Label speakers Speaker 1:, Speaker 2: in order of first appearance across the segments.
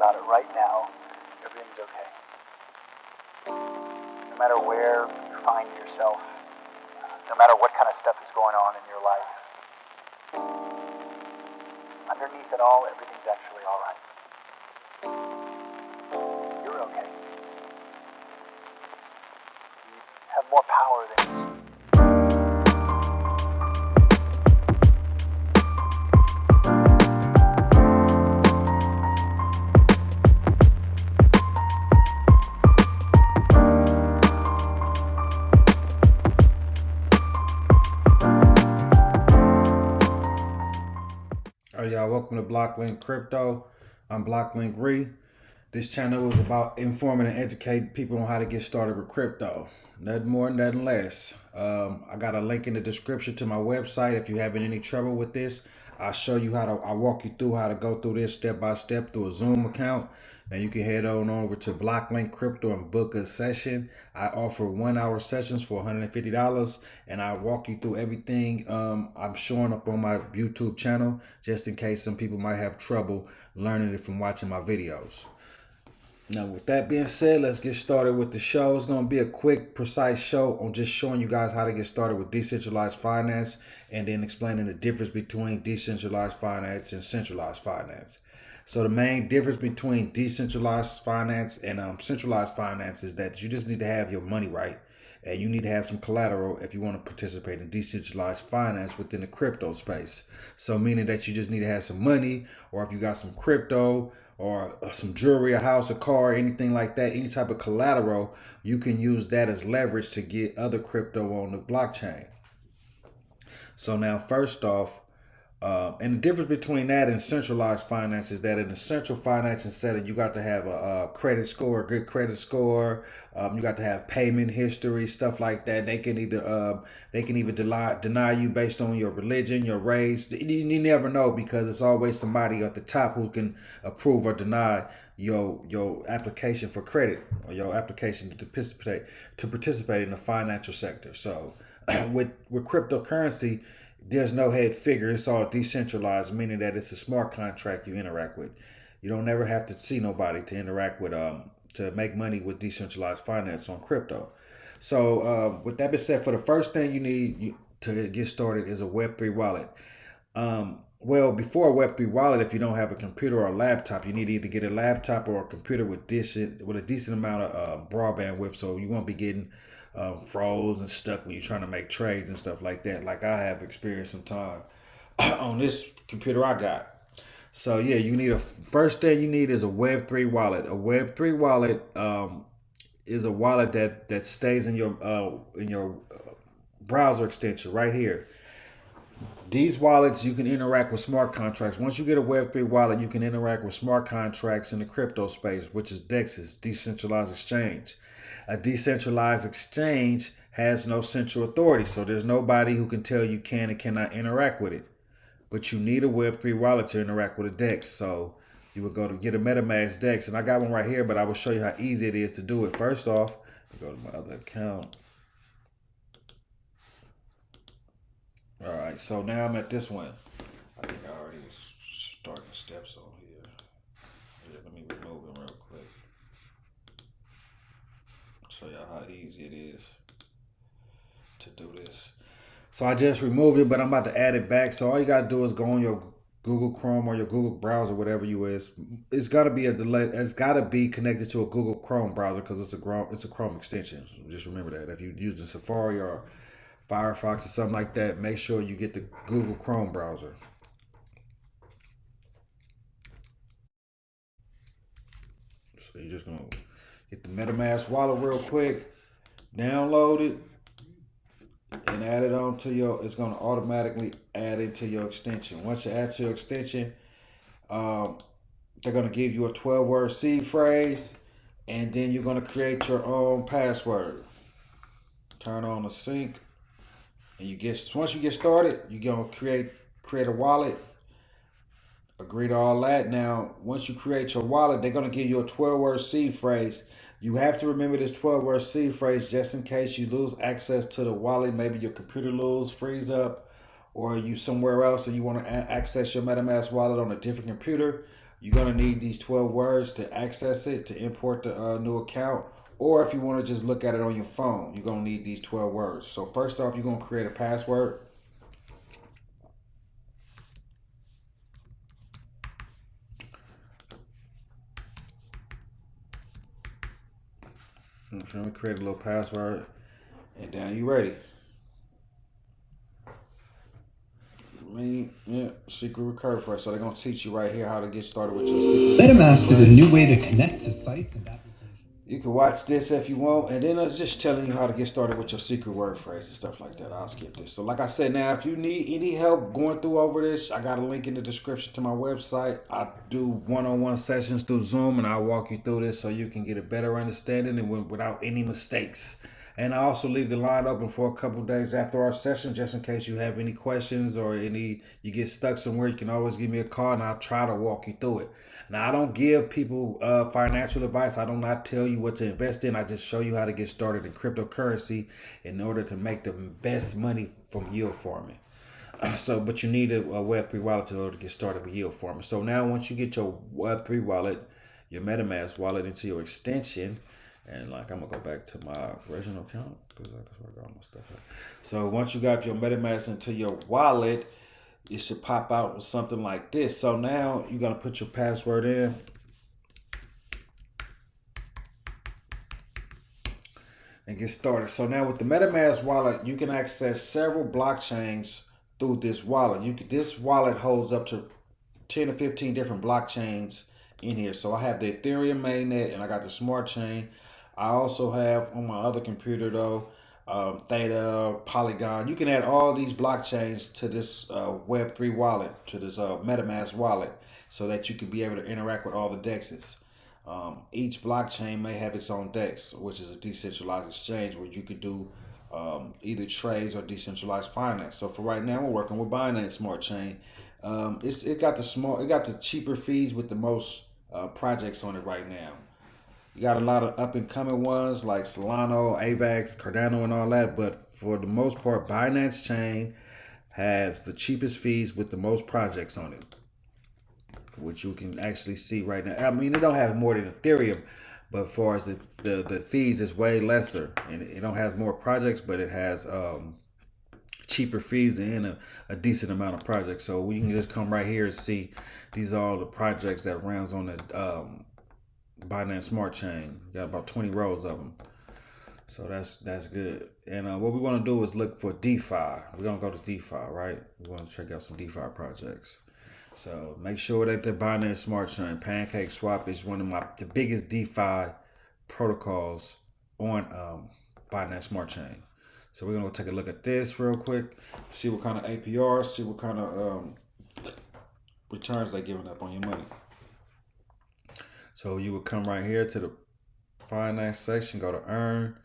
Speaker 1: about it right now, everything's okay. No matter where you find yourself, no matter what kind of stuff is going on in your life, underneath it all, everything's actually all right. You're okay. You have more power than you.
Speaker 2: Welcome to Blocklink Crypto. I'm Blocklink Re. This channel is about informing and educating people on how to get started with crypto. Nothing more, nothing less. Um, I got a link in the description to my website. If you're having any trouble with this, I'll show you how to, I'll walk you through how to go through this step by step through a Zoom account. Now you can head on over to Blocklink Crypto and book a session. I offer one hour sessions for $150 and I walk you through everything um, I'm showing up on my YouTube channel just in case some people might have trouble learning it from watching my videos. Now, with that being said, let's get started with the show. It's going to be a quick, precise show on just showing you guys how to get started with decentralized finance and then explaining the difference between decentralized finance and centralized finance. So the main difference between decentralized finance and um, centralized finance is that you just need to have your money right. And you need to have some collateral if you want to participate in decentralized finance within the crypto space. So meaning that you just need to have some money or if you got some crypto or some jewelry, a house, a car, anything like that, any type of collateral, you can use that as leverage to get other crypto on the blockchain. So now first off, uh, and the difference between that and centralized finance is that in the central financing setting, you got to have a, a credit score, a good credit score. Um, you got to have payment history, stuff like that. They can either uh, they can even deny deny you based on your religion, your race. You, you never know because it's always somebody at the top who can approve or deny your your application for credit or your application to participate to participate in the financial sector. So with with cryptocurrency there's no head figure. It's all decentralized, meaning that it's a smart contract you interact with. You don't never have to see nobody to interact with um to make money with decentralized finance on crypto. So uh, with that being said, for the first thing you need to get started is a Web3 wallet. Um, well, before a Web3 wallet, if you don't have a computer or a laptop, you need to either get a laptop or a computer with decent with a decent amount of uh, broadband width, so you won't be getting um, froze and stuck when you're trying to make trades and stuff like that, like I have experienced some time on this computer I got. So yeah, you need a first thing you need is a Web3 wallet. A Web3 wallet um, is a wallet that that stays in your uh, in your uh, browser extension right here. These wallets you can interact with smart contracts. Once you get a Web3 wallet, you can interact with smart contracts in the crypto space, which is DEXs, decentralized exchange a decentralized exchange has no central authority. So there's nobody who can tell you can and cannot interact with it. But you need a Web3 wallet to interact with a DEX. So you would go to get a MetaMask DEX. And I got one right here, but I will show you how easy it is to do it. First off, go to my other account. All right, so now I'm at this one. I think I already started steps on here. Yeah, let me remove them real quick show y'all how easy it is to do this. So I just removed it, but I'm about to add it back. So all you gotta do is go on your Google Chrome or your Google browser, whatever you is. It's gotta be a delay. It's gotta be connected to a Google Chrome browser because it's a Chrome. It's a Chrome extension. So just remember that. If you're using Safari or Firefox or something like that, make sure you get the Google Chrome browser. So you're just gonna Get the MetaMask wallet real quick. Download it and add it on to your, it's going to automatically add it to your extension. Once you add to your extension, um, they're going to give you a 12 word seed phrase and then you're going to create your own password. Turn on the sync and you get, once you get started, you're going to create, create a wallet agree to all that. Now, once you create your wallet, they're going to give you a 12 word seed phrase. You have to remember this 12 word seed phrase just in case you lose access to the wallet. Maybe your computer lose, freeze up, or you somewhere else and you want to access your MetaMask wallet on a different computer, you're going to need these 12 words to access it, to import the uh, new account. Or if you want to just look at it on your phone, you're going to need these 12 words. So first off, you're going to create a password. Let me create a little password. And now you ready. Me, yeah, secret recovery phrase. So they're gonna teach you right here how to get started with your secret.
Speaker 3: MetaMask is a new way to connect to sites and applications.
Speaker 2: You can watch this if you want, and then it's just telling you how to get started with your secret word phrase and stuff like that. I'll skip this. So, like I said, now if you need any help going through over this, I got a link in the description to my website. I do one-on-one sessions through Zoom, and I'll walk you through this so you can get a better understanding and without any mistakes. And I also leave the line open for a couple days after our session, just in case you have any questions or any you get stuck somewhere. You can always give me a call, and I'll try to walk you through it. Now, I don't give people uh, financial advice. I do not tell you what to invest in. I just show you how to get started in cryptocurrency in order to make the best money from yield farming. So, but you need a, a Web3 wallet in order to get started with yield farming. So now, once you get your Web3 wallet, your MetaMask wallet into your extension, and like I'm gonna go back to my original account because that's where I got all my stuff at. So once you got your MetaMask into your wallet, it should pop out with something like this. So now you're gonna put your password in. And get started. So now with the MetaMask wallet, you can access several blockchains through this wallet. You can, this wallet holds up to 10 or 15 different blockchains in here. So I have the Ethereum mainnet and I got the smart chain. I also have on my other computer though, um, Theta, Polygon. You can add all these blockchains to this uh, Web3 wallet, to this uh, MetaMask wallet, so that you can be able to interact with all the dexes. Um, each blockchain may have its own dex, which is a decentralized exchange where you could do um, either trades or decentralized finance. So for right now, we're working with Binance Smart Chain. Um, it's it got the small, it got the cheaper fees with the most uh, projects on it right now. You got a lot of up and coming ones like Solana, AVAX, Cardano, and all that. But for the most part, Binance Chain has the cheapest fees with the most projects on it, which you can actually see right now. I mean, it don't have more than Ethereum, but as far as the, the, the fees, is way lesser. And it don't have more projects, but it has um, cheaper fees and a, a, decent amount of projects. So we can just come right here and see these are all the projects that runs on the um, Binance Smart Chain. Got about 20 rows of them. So that's that's good. And uh, what we want to do is look for DeFi. We're gonna go to DeFi, right? We want to check out some DeFi projects. So make sure that the Binance Smart Chain, Pancake Swap is one of my the biggest DeFi protocols on um, Binance Smart Chain. So we're gonna go take a look at this real quick, see what kind of APR, see what kind of um, returns they're giving up on your money. So you would come right here to the finance section, go to earn,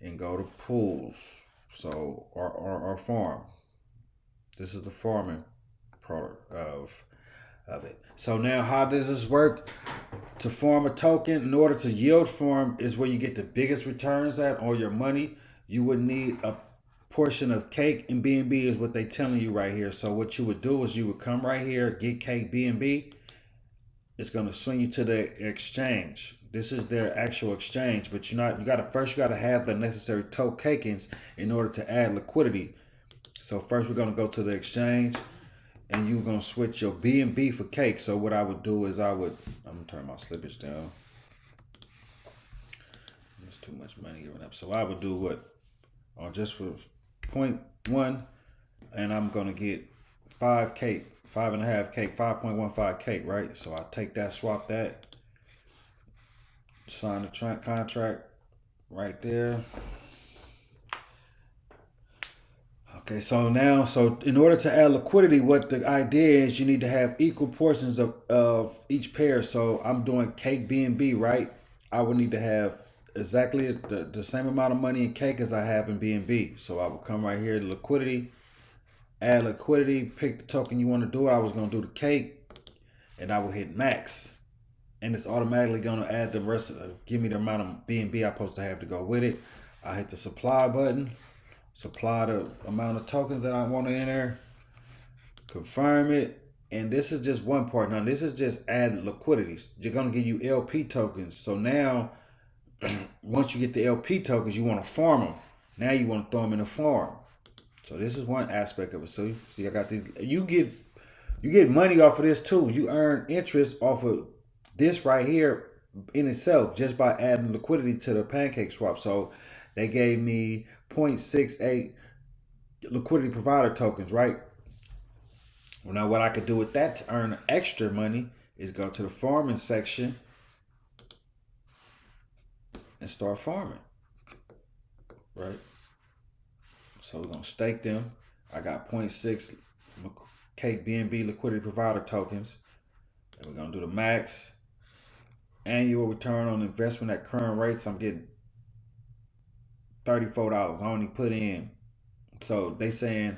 Speaker 2: and go to pools. So our, our, our farm. This is the farming product of of it. So now how does this work? To form a token, in order to yield farm is where you get the biggest returns at on your money. You would need a portion of cake and BNB is what they telling you right here. So what you would do is you would come right here, get cake BNB, it's going to swing you to the exchange. This is their actual exchange, but you're not. You got to first. You got to have the necessary tokens in order to add liquidity. So first, we're going to go to the exchange, and you're going to switch your BNB for cake. So what I would do is I would. I'm gonna turn my slippage down. There's too much money giving up. So I would do what, or just for point one, and I'm gonna get five cake five and a half cake, 5.15 cake, right? So I take that, swap that, sign the contract right there. Okay, so now, so in order to add liquidity, what the idea is, you need to have equal portions of, of each pair. So I'm doing cake BNB, right? I would need to have exactly the, the same amount of money in cake as I have in BNB. So I will come right here, to liquidity, add liquidity, pick the token you want to do. It. I was going to do the cake and I will hit max. And it's automatically going to add the rest of the, give me the amount of BNB I'm supposed to have to go with it. I hit the supply button. supply the amount of tokens that I want in there, confirm it, and this is just one part. Now this is just add liquidity. You're gonna give you LP tokens. So now, once you get the LP tokens, you want to farm them. Now you want to throw them in a farm. So this is one aspect of it. So see, I got these. You get you get money off of this too. You earn interest off of this right here in itself just by adding liquidity to the pancake swap. So they gave me 0.68 liquidity provider tokens, right? Well, now what I could do with that to earn extra money is go to the farming section and start farming, right? So we're gonna stake them. I got 0.6 Cake BNB liquidity provider tokens. And we're gonna do the max annual return on investment at current rates. I'm getting $34. I only put in. So they saying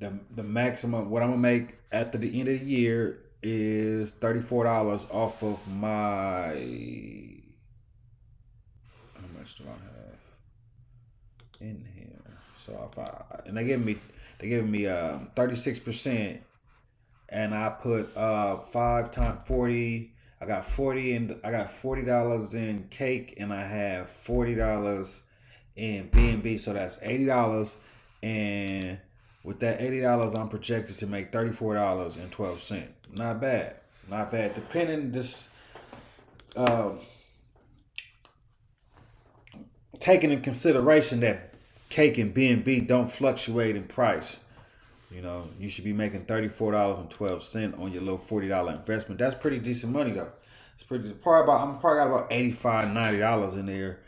Speaker 2: the the maximum what I'm gonna make after the end of the year is $34 off of my how much do I have in? So if I and they give me they give me uh 36% and I put uh five times 40 I got 40 and I got $40 in cake and I have $40 in BNB so that's $80 and with that $80 I'm projected to make $34.12 not bad not bad. Depending this uh, taking in consideration that cake and BNB don't fluctuate in price you know, you should be making $34.12 on your little $40 investment. That's pretty decent money though. It's pretty probably about I'm probably got about $85, $90 in there.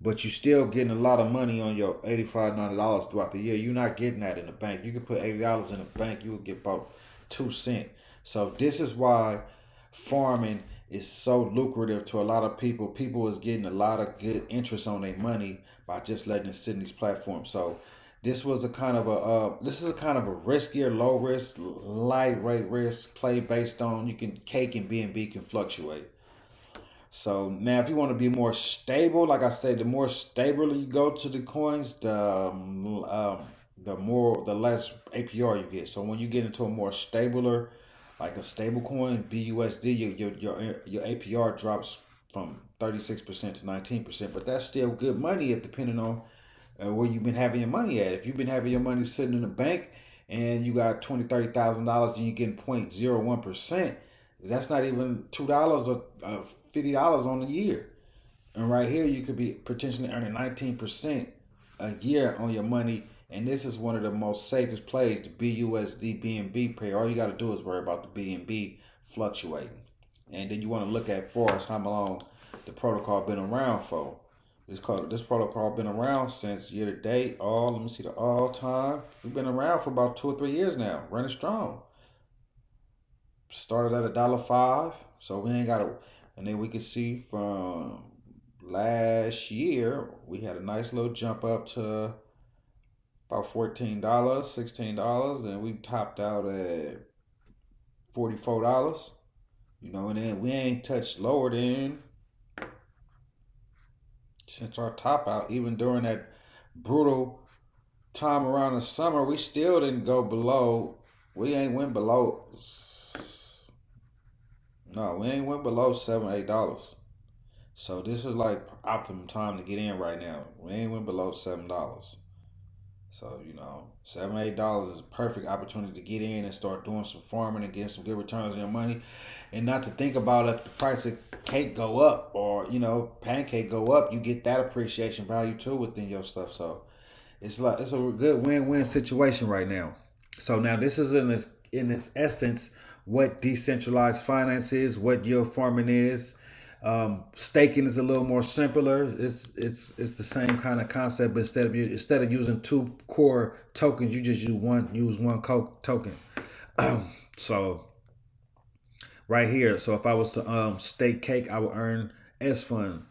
Speaker 2: But you're still getting a lot of money on your $85, $90 throughout the year. You're not getting that in the bank. You can put $80 in the bank, you will get about two cent. So this is why farming is so lucrative to a lot of people. People is getting a lot of good interest on their money by just letting it sit in these platforms. So this was a kind of a uh, this is a kind of a riskier, low risk, light rate risk play based on you can cake and BNB can fluctuate. So now, if you want to be more stable, like I said, the more stable you go to the coins, the um, um the more the less APR you get. So when you get into a more stabler, like a stable coin, BUSD, your your your, your APR drops from 36% to 19%, but that's still good money if depending on uh, where you've been having your money at. If you've been having your money sitting in the bank and you got twenty, thirty thousand dollars and you're getting 0.01 percent, that's not even two dollars or uh, fifty dollars on the year. And right here, you could be potentially earning 19 percent a year on your money. And this is one of the most safest plays, the BUSD BNB pair. All you got to do is worry about the BNB fluctuating. And then you want to look at for us how long the protocol been around for. This called this protocol been around since year to date. All let me see the all time. We've been around for about two or three years now, running strong. Started at a dollar five, so we ain't got to. And then we can see from last year we had a nice little jump up to about fourteen dollars, sixteen dollars. Then we topped out at forty four dollars. You know, and then we ain't touched lower than since our top out, even during that brutal time around the summer, we still didn't go below. We ain't went below. No, we ain't went below seven, eight dollars. So this is like optimum time to get in right now. We ain't went below seven dollars. So, you know, seven, eight dollars is a perfect opportunity to get in and start doing some farming and getting some good returns on your money. And not to think about if the price of cake go up or, you know, pancake go up, you get that appreciation value too within your stuff. So it's like it's a good win-win situation right now. So now this is in this in its essence what decentralized finance is, what yield farming is, um, staking is a little more simpler. It's it's it's the same kind of concept, but instead of you instead of using two core tokens, you just use one use one token. so right here, so if I was to um, stake cake, I would earn S fund,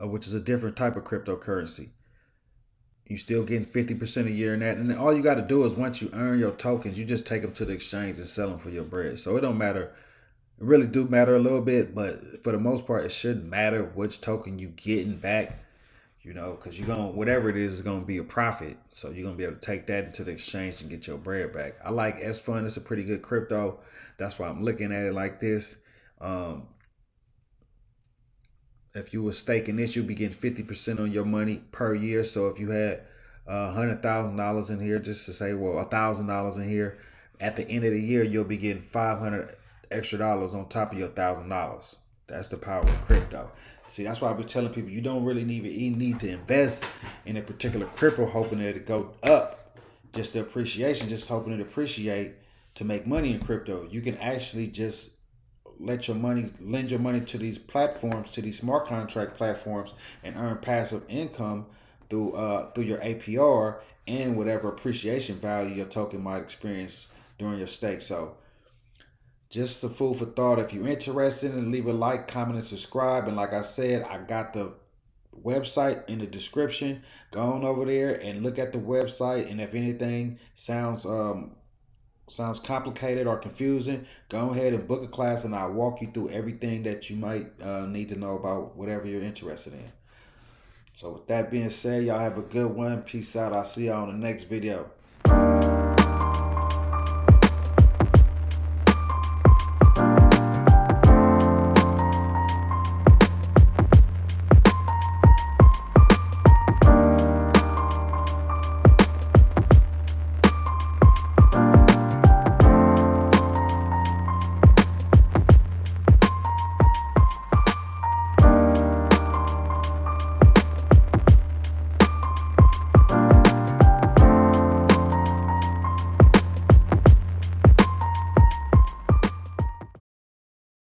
Speaker 2: uh, which is a different type of cryptocurrency. You still getting fifty percent a year in that, and all you got to do is once you earn your tokens, you just take them to the exchange and sell them for your bread. So it don't matter really do matter a little bit, but for the most part, it shouldn't matter which token you getting back. you know, because you're gonna whatever it is is gonna be a profit. So you're gonna be able to take that into the exchange and get your bread back. I like S Fund. It's a pretty good crypto. That's why I'm looking at it like this. Um, if you were staking this, you'll be getting 50% on your money per year. So if you had uh, $100,000 in here, just to say, well, $1,000 in here, at the end of the year, you'll be getting 500 extra dollars on top of your $1,000. That's the power of crypto. See, that's why I've been telling people you don't really need, need to invest in a particular crypto hoping that it go up. Just the appreciation, just hoping it appreciate to make money in crypto. You can actually just let your money lend your money to these platforms to these smart contract platforms and earn passive income through uh through your APR and whatever appreciation value your token might experience during your stake so just a food for thought if you're interested and leave a like comment and subscribe and like i said i got the website in the description go on over there and look at the website and if anything sounds um sounds complicated or confusing, go ahead and book a class and I'll walk you through everything that you might uh, need to know about whatever you're interested in. So with that being said, y'all have a good one. Peace out. I'll see y'all on the next video.